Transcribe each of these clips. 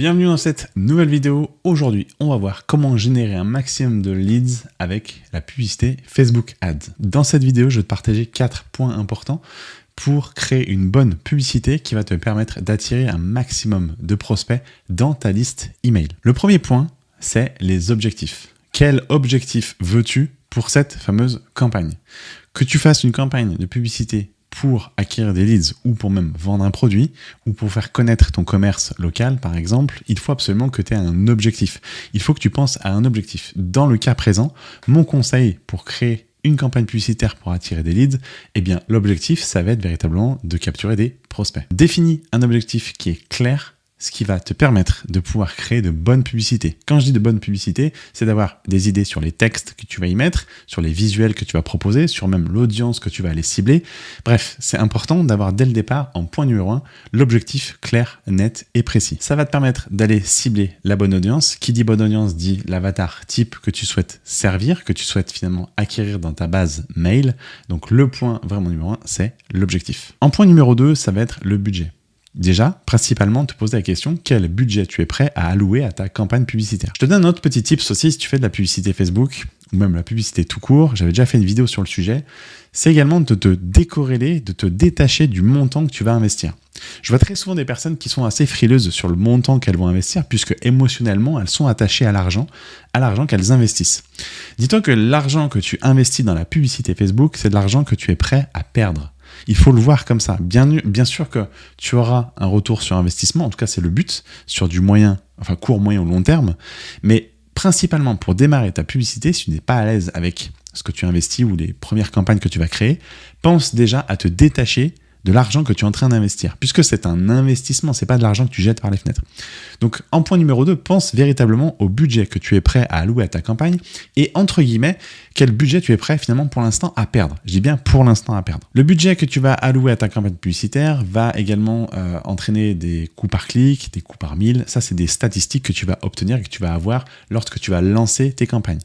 Bienvenue dans cette nouvelle vidéo. Aujourd'hui, on va voir comment générer un maximum de leads avec la publicité Facebook Ads. Dans cette vidéo, je vais te partager quatre points importants pour créer une bonne publicité qui va te permettre d'attirer un maximum de prospects dans ta liste email. Le premier point, c'est les objectifs. Quel objectif veux-tu pour cette fameuse campagne? Que tu fasses une campagne de publicité pour acquérir des leads ou pour même vendre un produit ou pour faire connaître ton commerce local par exemple, il faut absolument que tu aies un objectif. Il faut que tu penses à un objectif. Dans le cas présent, mon conseil pour créer une campagne publicitaire pour attirer des leads, eh bien l'objectif ça va être véritablement de capturer des prospects. Définis un objectif qui est clair, ce qui va te permettre de pouvoir créer de bonnes publicités. Quand je dis de bonnes publicités, c'est d'avoir des idées sur les textes que tu vas y mettre, sur les visuels que tu vas proposer, sur même l'audience que tu vas aller cibler. Bref, c'est important d'avoir dès le départ, en point numéro 1, l'objectif clair, net et précis. Ça va te permettre d'aller cibler la bonne audience. Qui dit bonne audience dit l'avatar type que tu souhaites servir, que tu souhaites finalement acquérir dans ta base mail. Donc le point vraiment numéro 1, c'est l'objectif. En point numéro 2, ça va être le budget. Déjà, principalement, te poser la question quel budget tu es prêt à allouer à ta campagne publicitaire? Je te donne un autre petit tips aussi si tu fais de la publicité Facebook ou même la publicité tout court. J'avais déjà fait une vidéo sur le sujet. C'est également de te décorréler, de te détacher du montant que tu vas investir. Je vois très souvent des personnes qui sont assez frileuses sur le montant qu'elles vont investir puisque émotionnellement, elles sont attachées à l'argent, à l'argent qu'elles investissent. Dis-toi que l'argent que tu investis dans la publicité Facebook, c'est de l'argent que tu es prêt à perdre. Il faut le voir comme ça. Bien, sûr que tu auras un retour sur investissement, en tout cas c'est le but, sur du moyen, enfin court, moyen ou long terme, mais principalement pour démarrer ta publicité, si tu n'es pas à l'aise avec ce que tu investis ou les premières campagnes que tu vas créer, pense déjà à te détacher de l'argent que tu es en train d'investir, puisque c'est un investissement, c'est pas de l'argent que tu jettes par les fenêtres. Donc en point numéro 2, pense véritablement au budget que tu es prêt à allouer à ta campagne et entre guillemets, quel budget tu es prêt finalement pour l'instant à perdre. Je dis bien pour l'instant à perdre. Le budget que tu vas allouer à ta campagne publicitaire va également euh, entraîner des coûts par clic, des coûts par mille. Ça, c'est des statistiques que tu vas obtenir et que tu vas avoir lorsque tu vas lancer tes campagnes.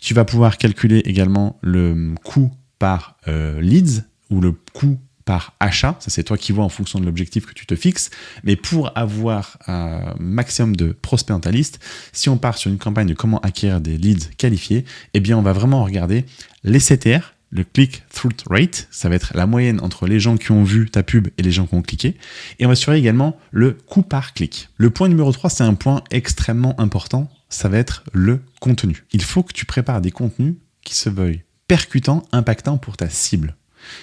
Tu vas pouvoir calculer également le coût par euh, leads ou le coût par achat, ça c'est toi qui vois en fonction de l'objectif que tu te fixes, mais pour avoir un maximum de prospects dans ta liste, si on part sur une campagne de comment acquérir des leads qualifiés, eh bien on va vraiment regarder les CTR, le click-through rate, ça va être la moyenne entre les gens qui ont vu ta pub et les gens qui ont cliqué, et on va surveiller également le coût par clic. Le point numéro 3, c'est un point extrêmement important, ça va être le contenu. Il faut que tu prépares des contenus qui se veuillent percutants, impactants pour ta cible.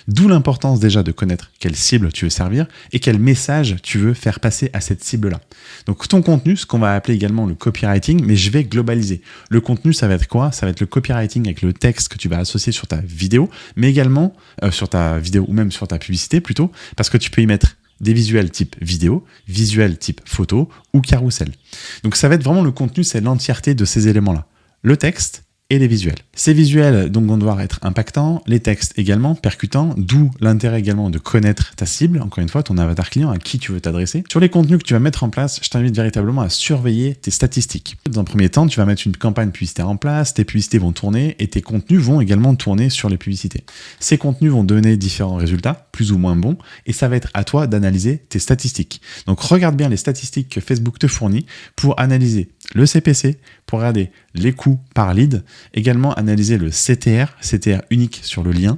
D'où l'importance déjà de connaître quelle cible tu veux servir et quel message tu veux faire passer à cette cible-là. Donc ton contenu, ce qu'on va appeler également le copywriting, mais je vais globaliser. Le contenu, ça va être quoi? Ça va être le copywriting avec le texte que tu vas associer sur ta vidéo, mais également euh, sur ta vidéo ou même sur ta publicité plutôt, parce que tu peux y mettre des visuels type vidéo, visuels type photo ou carrousel. Donc ça va être vraiment le contenu, c'est l'entièreté de ces éléments-là. Le texte, et les visuels. Ces visuels donc vont devoir être impactants, les textes également percutants, d'où l'intérêt également de connaître ta cible, encore une fois ton avatar client à qui tu veux t'adresser. Sur les contenus que tu vas mettre en place, je t'invite véritablement à surveiller tes statistiques. Dans un premier temps, tu vas mettre une campagne publicitaire en place, tes publicités vont tourner et tes contenus vont également tourner sur les publicités. Ces contenus vont donner différents résultats, plus ou moins bons, et ça va être à toi d'analyser tes statistiques. Donc regarde bien les statistiques que Facebook te fournit pour analyser le CPC, pour regarder les coûts par lead, également analyser le CTR, CTR unique sur le lien,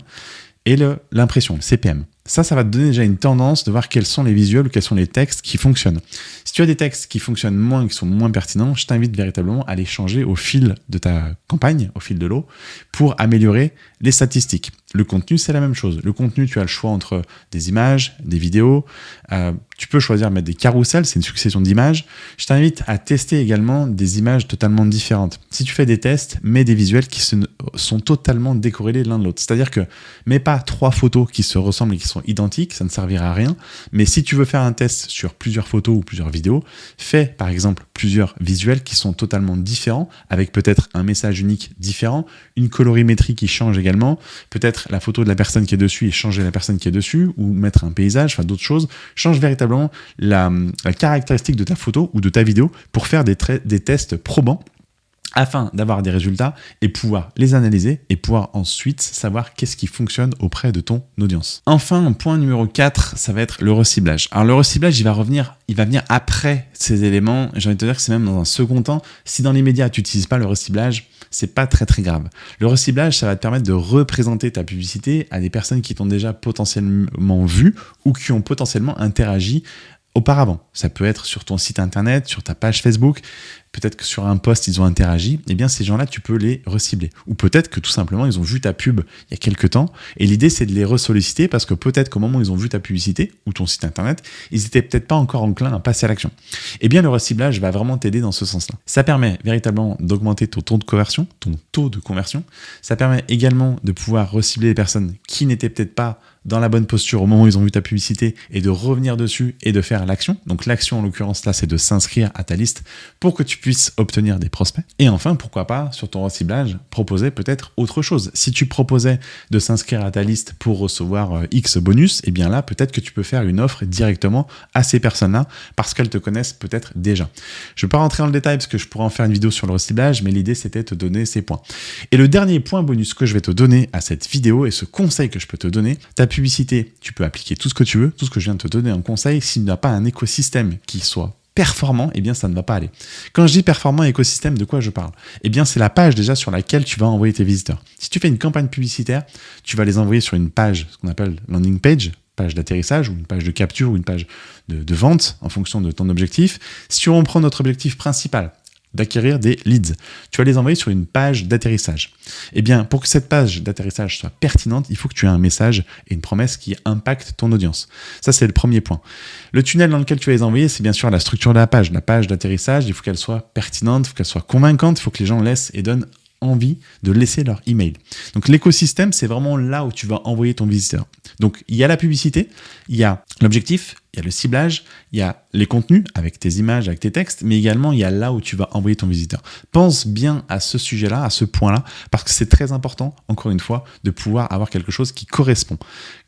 et l'impression, le CPM. Ça, ça va te donner déjà une tendance de voir quels sont les visuels quels sont les textes qui fonctionnent. Si tu as des textes qui fonctionnent moins, qui sont moins pertinents, je t'invite véritablement à les changer au fil de ta campagne, au fil de l'eau, pour améliorer les statistiques. Le contenu, c'est la même chose. Le contenu, tu as le choix entre des images, des vidéos. Euh, tu peux choisir de mettre des carousels, c'est une succession d'images. Je t'invite à tester également des images totalement différentes. Si tu fais des tests, mets des visuels qui sont totalement décorrélés l'un de l'autre. C'est-à-dire que mets pas trois photos qui se ressemblent et qui sont identiques, ça ne servira à rien. Mais si tu veux faire un test sur plusieurs photos ou plusieurs vidéos, fais par exemple plusieurs visuels qui sont totalement différents, avec peut-être un message unique différent, une colorimétrie qui change également, peut-être la photo de la personne qui est dessus et changer la personne qui est dessus, ou mettre un paysage, enfin d'autres choses, change véritablement la, caractéristique de ta photo ou de ta vidéo pour faire des tests probants afin d'avoir des résultats et pouvoir les analyser et pouvoir ensuite savoir qu'est-ce qui fonctionne auprès de ton audience. Enfin, point numéro 4, ça va être le reciblage. Alors le reciblage, il va revenir, il va venir après ces éléments. J'ai envie de te dire que c'est même dans un second temps. Si dans les médias, tu n'utilises pas le reciblage, c'est pas très très grave. Le reciblage, ça va te permettre de représenter ta publicité à des personnes qui t'ont déjà potentiellement vu ou qui ont potentiellement interagi auparavant. Ça peut être sur ton site internet, sur ta page Facebook, peut-être que sur un post ils ont interagi, eh bien ces gens-là tu peux les recibler. Ou peut-être que tout simplement ils ont vu ta pub il y a quelques temps et l'idée c'est de les ressolliciter parce que peut-être qu'au moment où ils ont vu ta publicité ou ton site internet, ils étaient peut-être pas encore enclins à passer à l'action. Eh bien le reciblage va vraiment t'aider dans ce sens-là. Ça permet véritablement d'augmenter ton taux de conversion, ton taux de conversion. Ça permet également de pouvoir recibler les personnes qui n'étaient peut-être pas dans la bonne posture au moment où ils ont vu ta publicité et de revenir dessus et de faire l'action. Donc l'action en l'occurrence là c'est de s'inscrire à ta liste pour que tu puisses obtenir des prospects. Et enfin pourquoi pas sur ton reciblage proposer peut-être autre chose. Si tu proposais de s'inscrire à ta liste pour recevoir euh, X bonus, et eh bien là peut-être que tu peux faire une offre directement à ces personnes-là parce qu'elles te connaissent peut-être déjà. Je ne vais pas rentrer dans le détail parce que je pourrais en faire une vidéo sur le reciblage mais l'idée c'était de te donner ces points. Et le dernier point bonus que je vais te donner à cette vidéo et ce conseil que je peux te donner, ta publicité, tu peux appliquer tout ce que tu veux, tout ce que je viens de te donner en conseil, s'il n'y a pas un écosystème qui soit performant, eh bien ça ne va pas aller. Quand je dis performant écosystème, de quoi je parle? Eh bien c'est la page déjà sur laquelle tu vas envoyer tes visiteurs. Si tu fais une campagne publicitaire, tu vas les envoyer sur une page, ce qu'on appelle landing page, page d'atterrissage ou une page de capture ou une page de, vente en fonction de ton objectif. Si on prend notre objectif principal, d'acquérir des leads. Tu vas les envoyer sur une page d'atterrissage. Eh bien, pour que cette page d'atterrissage soit pertinente, il faut que tu aies un message et une promesse qui impacte ton audience. Ça, c'est le premier point. Le tunnel dans lequel tu vas les envoyer, c'est bien sûr la structure de la page. La page d'atterrissage, il faut qu'elle soit pertinente, il faut qu'elle soit convaincante, il faut que les gens laissent et donnent envie de laisser leur email. Donc l'écosystème, c'est vraiment là où tu vas envoyer ton visiteur. Donc il y a la publicité, il y a l'objectif, il y a le ciblage, il y a les contenus avec tes images, avec tes textes, mais également il y a là où tu vas envoyer ton visiteur. Pense bien à ce sujet-là, à ce point-là, parce que c'est très important, encore une fois, de pouvoir avoir quelque chose qui correspond.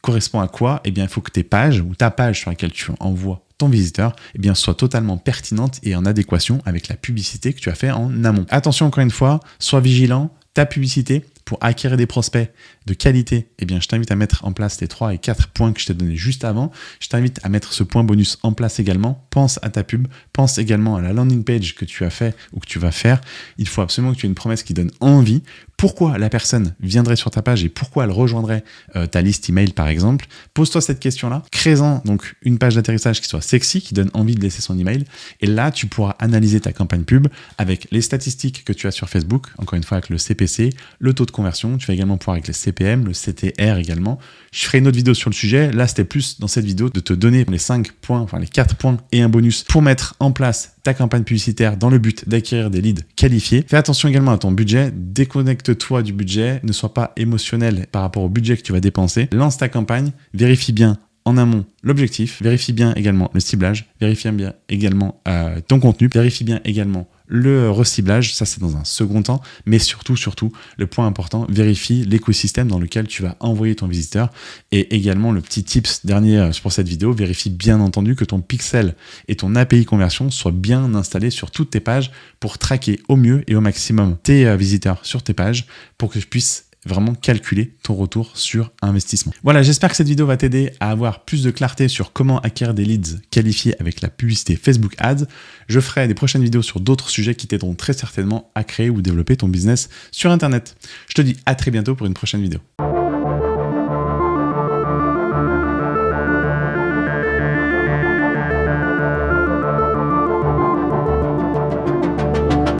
Correspond à quoi? Eh bien, il faut que tes pages ou ta page sur laquelle tu envoies visiteur eh bien, soit totalement pertinente et en adéquation avec la publicité que tu as fait en amont. Attention encore une fois, sois vigilant, ta publicité pour acquérir des prospects de qualité, eh bien, je t'invite à mettre en place les 3 et 4 points que je t'ai donnés juste avant. Je t'invite à mettre ce point bonus en place également. Pense à ta pub, pense également à la landing page que tu as fait ou que tu vas faire. Il faut absolument que tu aies une promesse qui donne envie. Pourquoi la personne viendrait sur ta page et pourquoi elle rejoindrait euh, ta liste email par exemple Pose-toi cette question-là. Crée-en donc une page d'atterrissage qui soit sexy, qui donne envie de laisser son email. Et là, tu pourras analyser ta campagne pub avec les statistiques que tu as sur Facebook, encore une fois avec le CPC, le taux de conversion. Tu vas également pouvoir avec les CPM, le CTR également. Je ferai une autre vidéo sur le sujet. Là, c'était plus dans cette vidéo de te donner les 5 points, enfin les 4 points et un bonus pour mettre en place ta campagne publicitaire dans le but d'acquérir des leads qualifiés. Fais attention également à ton budget. Déconnecte-toi du budget. Ne sois pas émotionnel par rapport au budget que tu vas dépenser. Lance ta campagne. Vérifie bien en amont l'objectif, vérifie bien également le ciblage, vérifie bien également euh, ton contenu, vérifie bien également le reciblage, ça c'est dans un second temps, mais surtout, surtout, le point important, vérifie l'écosystème dans lequel tu vas envoyer ton visiteur. Et également le petit tips dernier euh, pour cette vidéo, vérifie bien entendu que ton pixel et ton API conversion soient bien installés sur toutes tes pages pour traquer au mieux et au maximum tes euh, visiteurs sur tes pages pour que tu puisses vraiment calculer ton retour sur investissement. Voilà, j'espère que cette vidéo va t'aider à avoir plus de clarté sur comment acquérir des leads qualifiés avec la publicité Facebook Ads. Je ferai des prochaines vidéos sur d'autres sujets qui t'aideront très certainement à créer ou développer ton business sur Internet. Je te dis à très bientôt pour une prochaine vidéo.